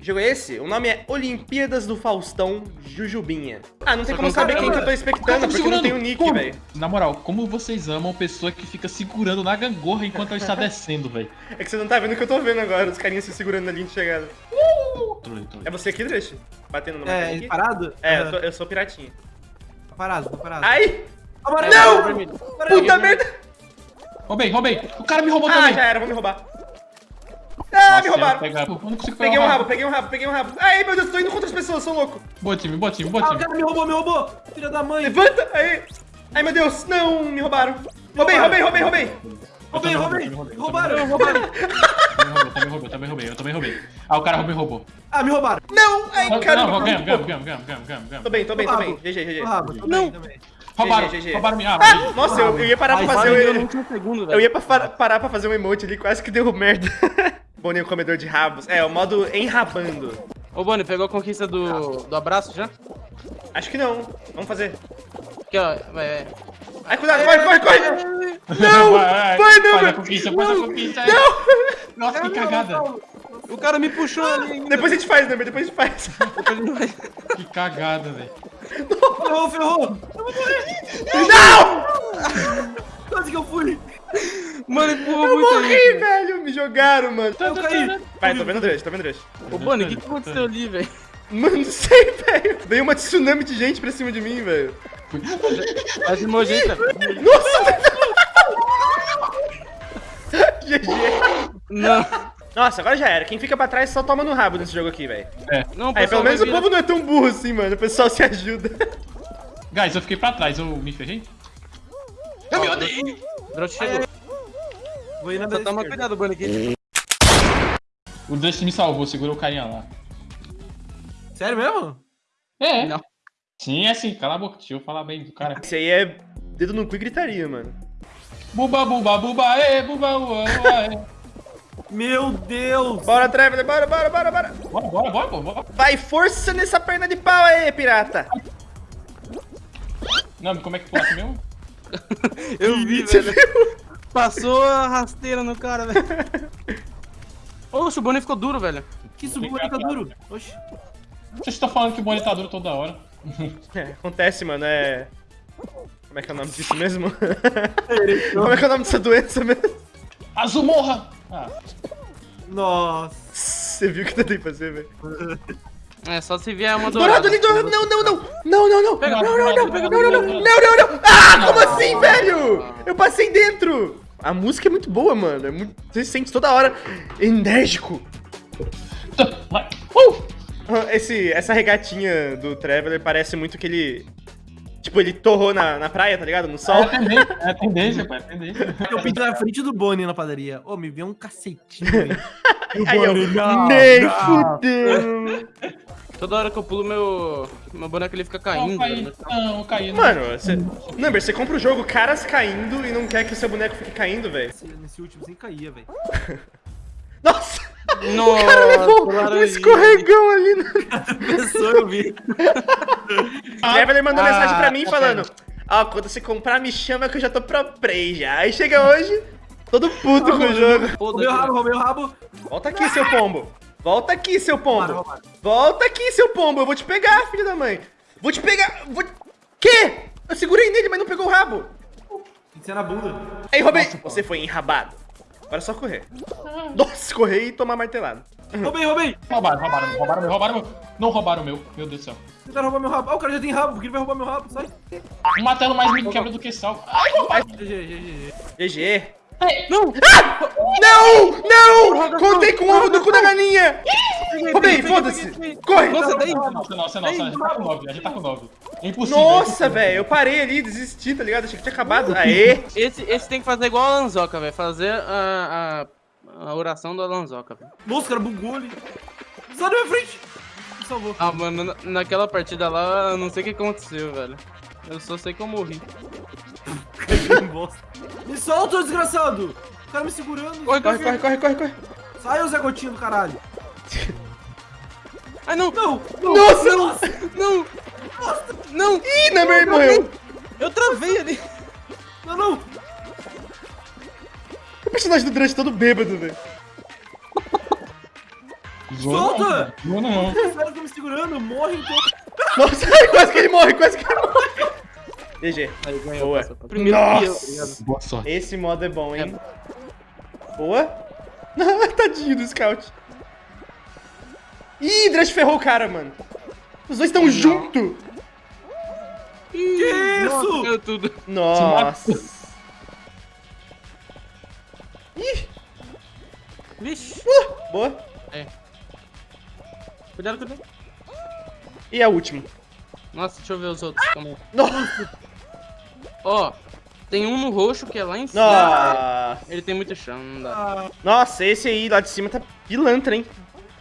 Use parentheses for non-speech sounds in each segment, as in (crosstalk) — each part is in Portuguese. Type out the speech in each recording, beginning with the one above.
jogo é esse? O nome é Olimpíadas do Faustão Jujubinha. Ah, não tem como saber quem que eu tô expectando, porque não tem o nick, velho. Na moral, como vocês amam pessoa que fica segurando na gangorra enquanto ela está (laughs) descendo, velho? É que você não tá vendo o que eu tô vendo agora, os carinhas se segurando na linha de chegada. Trolei. É você aqui, Dresh? Batendo no É, aqui? parado? É, eu, tô- eu sou piratinha. Tá parado, tá parado. Ai! Amarelo, Não! vermelho. Puta merda! Roubei, roubei. O cara me roubou Ah, também. já era, vão me roubar. Ah, Nossa, me roubaram! eu pegar- Pô, eu não consigo pegar Peguei um rabo, peguei um rabo, peguei um rabo. Ai, meu Deus, tô indo contra as pessoas, sou louco. Boa time, boa time, boa Ah, o time. cara me roubou, me roubou. Filha da mãe. Levanta! Aí! Ai, meu Deus, não, me roubaram. Roubei, roubei, roubei, roubei. Roubei, roubei. Roubaram, roubaram. (laughs) Eu também roubei, eu também roubei, eu também roubei. Ah, o cara me roubou. Ah, me roubaram. Não! Ai, Não, caramba. ganhamos, ganhamos, ganhamos, ganhamos, ganamos, ganamos. Tô bem, tô bem, tô bem. GG, GG. Tô rabo, tô Não. Roubaram, roubaram minha Ah, arma. nossa, eu, eu ia parar pra fazer segundo, Eu velho. ia parar pra fazer um emote ali, quase que deu merda. (laughs) Boninho comedor de rabos. É, o modo enrabando. Ô, Boni, pegou a conquista do, do abraço já? Acho que não. Vamos fazer. Aqui, ó. É, Ai, cuidado, corre, corre, corre! (laughs) Não! Vai, Vai, não, Faz a conquista, faz a conquista. Nossa, que cagada. o cara me puxou ali ainda. Depois a gente faz, Number, depois a gente faz. (laughs) Que cagada, velho. Ferrou, ferrou. Não! Quase que eu fui. Mano, empurrou Eu muito morri, aí. velho! Me jogaram, mano. Eu caí. Vai, tô vendo o Drush, tô vendo o Drush. Ô, Boni, o que, que aconteceu ali, velho? Mano, não sei, velho. Veio uma tsunami de gente pra cima de mim, velho. Faz de velho. Nossa! (laughs) GG. Não. (laughs) Nossa, agora já era. Quem fica pra trás só toma no rabo nesse jogo aqui, velho. Não, Aí, pessoal pelo menos o povo não é tão burro assim, mano. O pessoal se ajuda. (laughs) Guys, eu fiquei pra trás, eu me ferrei? Eu me odeio. O chegou. Vou ir na Só toma cuidado, Boni, aqui. O Dust me salvou, segurou o carinha lá. Sério mesmo? É. Não. Sim, é assim, cala a boca, deixa eu falar bem do cara. Esse aí é dedo no cu e gritaria, mano. Buba, buba, buba, ê, buba, ua, ua, ê. Meu Deus. Bora, Traveler, bora, bora, bora, bora. Bora, bora, bora, bora, bora. Vai, força nessa perna de pau aí, pirata. Não, como é que pula aqui mesmo? Eu vi, Você velho. viu? Passou a rasteira no cara, velho. (laughs) Oxe, o Boni ficou duro, velho. Que subiu ali, tá duro. Oxi. Vocês estão falando que o Bonnie tá duro toda hora. (laughs) É, acontece, mano, é... Como é que é o nome disso mesmo? (laughs) Como é que é o nome dessa doença mesmo? Azul morra! Ah, Nossa. Você viu o que eu tentei fazer, velho? É, só se vier uma Dourado dourada. ali, dourado! Não, não, não! Não, não, não! Pega, Não, não, não! pega, Não, não, não! Não, não, não! Ah, como assim, velho? Eu passei dentro! A música é muito boa, mano. É muito... Você se sente toda hora enérgico. (laughs) Uh! Ah, Esse, essa regatinha do Traveler parece muito que ele... Tipo, ele torrou na, na praia, tá ligado? No É sol. a tendência, é tendência, pô, é tendência. (laughs) Eu pinto na frente do Boni na padaria. Ô, me vê um cacetinho (laughs) aí. E o Aí eu, não, nem não. fudeu. (laughs) Toda hora que eu pulo, meu, meu boneco ele fica Não, caindo. caí. velho. Não, caí. Mano, você... Number, você compra o jogo caras caindo e não quer que o seu boneco fique caindo, velho. Nesse- Nesse último sem caía, velho. Nossa! Nossa, O cara levou um escorregão ali. No... Pessoa, eu vi. (laughs) O Traveler mandou Ah, mensagem pra mim tá falando: Ó, quando você comprar, me chama que eu já tô pro play já. Aí chega hoje, todo puto com o jogo. Roubei o rabo, roubei o rabo. Volta aqui, seu pombo. Volta aqui, seu pombo. Volta aqui, seu pombo. Eu vou te pegar, filho da mãe. Vou te pegar. Vou... Quê? Eu segurei nele, mas não pegou o rabo. Tem que ser na bunda. Aí, roubei. Você foi enrabado. Agora é só correr. Nossa, correr e tomar martelado. Roubei, roubei. Roubaram, roubaram, roubaram meu, roubaram meu. Não roubaram o meu, meu Deus do céu. Tentaram roubar meu rabo. Ah, o cara já tem rabo, porque ele vai roubar meu rabo, sai. Um martelo mais me quebra do que sal. Ai, roubaram. GG, GG. GG. Não! Não! Não! Contei com o ovo do cu da galinha! Roubei, foda-se! Corre! Nossa, daí. Nossa, nossa, nossa, a gente tá com 9, a gente tá com 9. É impossível. Nossa, velho, eu parei ali, desisti, tá ligado? Achei que tinha acabado. Aê! Esse, esse tem que fazer igual a Lanzoca, velho. Fazer a, a, a oração da Lanzoca, velho. Nossa, o cara bugou ali. Sai da minha frente. Me salvou. Ah, mano, na- naquela partida lá, eu não sei o que aconteceu, velho. Eu só sei que eu morri. (laughs) Me solta, desgraçado. O cara me segurando. Corre, Corre, corre, corre, corre, corre! Sai, ô Zé Gotinho do caralho. (laughs) Ai, não! Não, não. Nossa! Não! Não! Ih, Number morreu! Eu travei ali. Não, não. O personagem do Drush todo bêbado, velho. Não, Solta! Zoa não. Os caras estão me segurando, morrem todos. Nossa, (laughs) quase que ele morre, quase que ele morre. GG. Aí ganhou, Boa. passou. Primeiro tá Nossa. ligado? Boa sorte. Esse modo é bom, hein? Boa. (laughs) Tadinho do Scout. Ih, Drush ferrou o cara, mano. Os dois estão junto. Que isso? tudo. Nossa. Ih, Vixe. boa. Cuidado, cuidado. E a última. Nossa, deixa eu ver os outros. Calma. Nossa. Ó, tem um no roxo que é lá em cima. Nossa. Ele tem muito chão, não dá. Ah, Nossa, esse aí lá de cima tá pilantra, hein?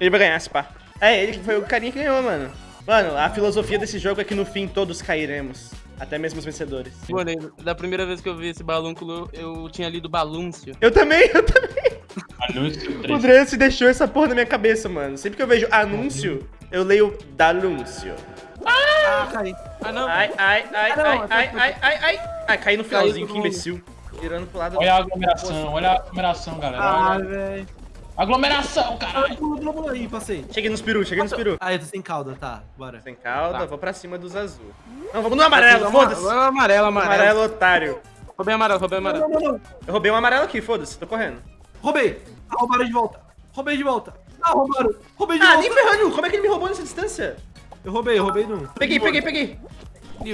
Ele vai ganhar, esse pá. É, ele que foi o carinha que ganhou, mano. Mano, a filosofia desse jogo é que no fim todos cairemos. Até mesmo os vencedores. Mano, da primeira vez que eu vi esse balúnculo, eu tinha lido balúncio. Eu também, eu também. Anúncio O 3. Drance deixou essa porra na minha cabeça, mano. Sempre que eu vejo anúncio, eu leio dalúncio. ah, caí. Ah, não. Ai, ai, ai, Ah, ai, ai, ai, ai, ai. Ai, caí no finalzinho, que imbecil. Virando pro lado. Olha a aglomeração, olha a aglomeração, galera. Ah, velho. Aglomeração, caralho. Pula, pula, aí, passei. Cheguei nos peru, cheguei nos peru. Ah, eu tô sem cauda, tá. Bora. Sem calda, Tá. vou pra cima dos azul. Não, vamos no amarelo, foda-se. Amarelo, amarelo. Amarelo, otário. Roubei amarelo, roubei amarelo. não, não, não. Eu roubei um amarelo aqui, foda-se, tô correndo. Roubei. Ah, roubaram de volta. Roubei de volta. Ah, roubaram. Roubei de Ah, volta. nem ferrando, como é que ele me roubou nessa distância? Eu roubei, eu roubei num. Peguei, peguei, peguei.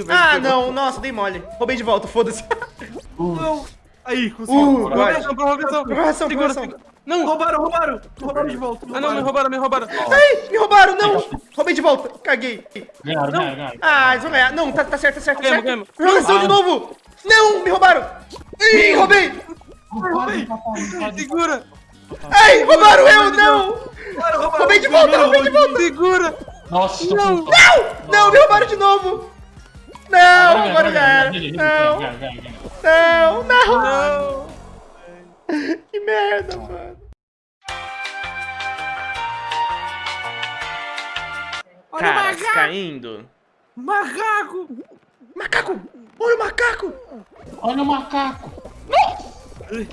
Ah, pegou. não, nossa, dei mole. Roubei de volta, foda-se. (laughs) Não. Aí, consegui. Uh. Prorrogação, prorrogação. Prorrogação, prorrogação. Não, Roubaram, roubaram. Roubaram de volta. Ah, não, me roubaram, me roubaram. Ai, me roubaram, não. Roubei de volta, caguei. Ganharam, ganharam, ganharam. Ah, eles vão ganhar. Não, tá, tá certo, tá certo, tá certo. Ganhamos, Prorrogação de Ah. novo. Não, me roubaram. Ih, roubei. Segura, Ai, roubaram eu, não. Roubaram, roubaram. Roubei de volta, roubei de volta. segura. Nossa, Não. com Não, me roubaram de novo. Não, agora já era. Não, não, não. Não. Que merda, mano. Olha o Caras macaco. caindo. Macaco. Macaco! Olha o macaco! Olha o macaco. Ai.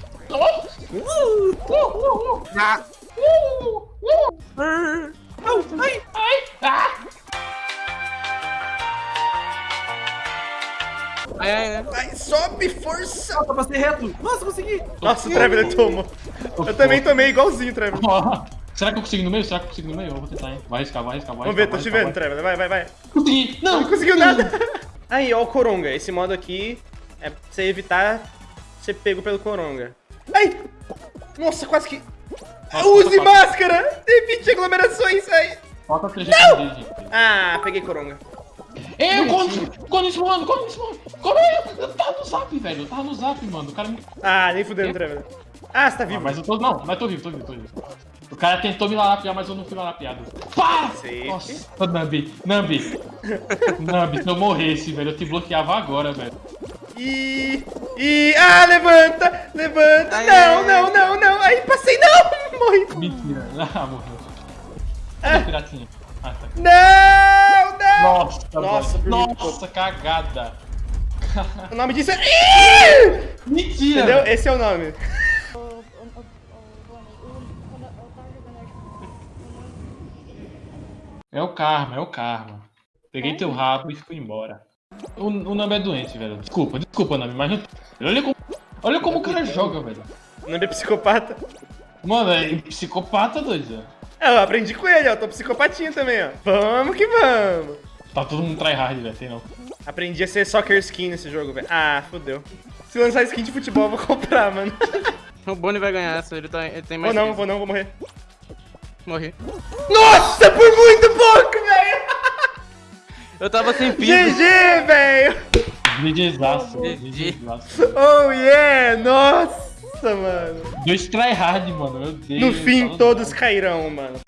Ai, ai, ai. Vai, sobe, força! Nossa, passei reto. Nossa, consegui. Nossa, o Traveler tomou. Eu também tomei igualzinho, Traveler. (laughs) Será que eu consigo no meio? Será que eu consigo no meio? Eu vou tentar, hein? Vai arriscar, vai arriscar, vai Vamos ver, tô te vendo, Traveler. Vai, vai, vai. Consegui! Não! Não conseguiu nada. (laughs) Aí, ó o Coronga. Esse modo aqui é pra você evitar ser pego pelo Coronga. Ai! Nossa, quase que... Nossa, Use máscara! Evite aglomerações, ai! Falta 3 GPD, gente. Ah, peguei Coronga. Quando isso, mano, isso, mano. Como é? Eu tava no zap, velho. Eu tava no zap, mano. O cara me. Ah, nem fudendo, Traveler. Ah, você tá Ah, vivo. mas eu tô. Não, mas tô vivo, tô vivo, tô vivo. O cara tentou me larapiar, mas eu não fui larapiado. Pá! Safe. Nossa, Nambi, Nambi. Nambi, se eu morresse, velho, eu te bloqueava agora, velho. E... E... Ah, levanta! Levanta! Ai, não, ai, ai. não, não, não! Aí, passei, não! (laughs) Morri! Mentira. Ah, morreu. Ah. Piratinha? Ah, tá. Não, não! Nossa, Nossa, Nossa, cagada. O nome disso é... Ih! Mentira! Entendeu? Esse é o nome. É o karma, é o karma. Peguei teu rabo e fui embora. O, o Nambi é doente, velho. Desculpa, desculpa, Nambi, mas não... Olha como, olha como o cara joga, velho. O nome é psicopata. Mano, é psicopata, doido. É, eu aprendi com ele, ó. Tô psicopatinha também, ó. Vamos que vamos. Tá todo mundo tryhard, velho, tem não. Aprendi a ser soccer skin nesse jogo, velho. Ah, fodeu. Se lançar skin de futebol, eu vou (laughs) comprar, mano. O Bonnie vai ganhar essa, ele, tá, ele tem Vou mais. não, que vou não, vou morrer. Morri. Nossa, por muito pouco, velho! Eu tava sem pino. GG, velho! GGzaço, GG. GGzaço. Oh, yeah! Nossa, mano. Dois tryhard, mano, meu Deus. No fim, todos cairão, mano.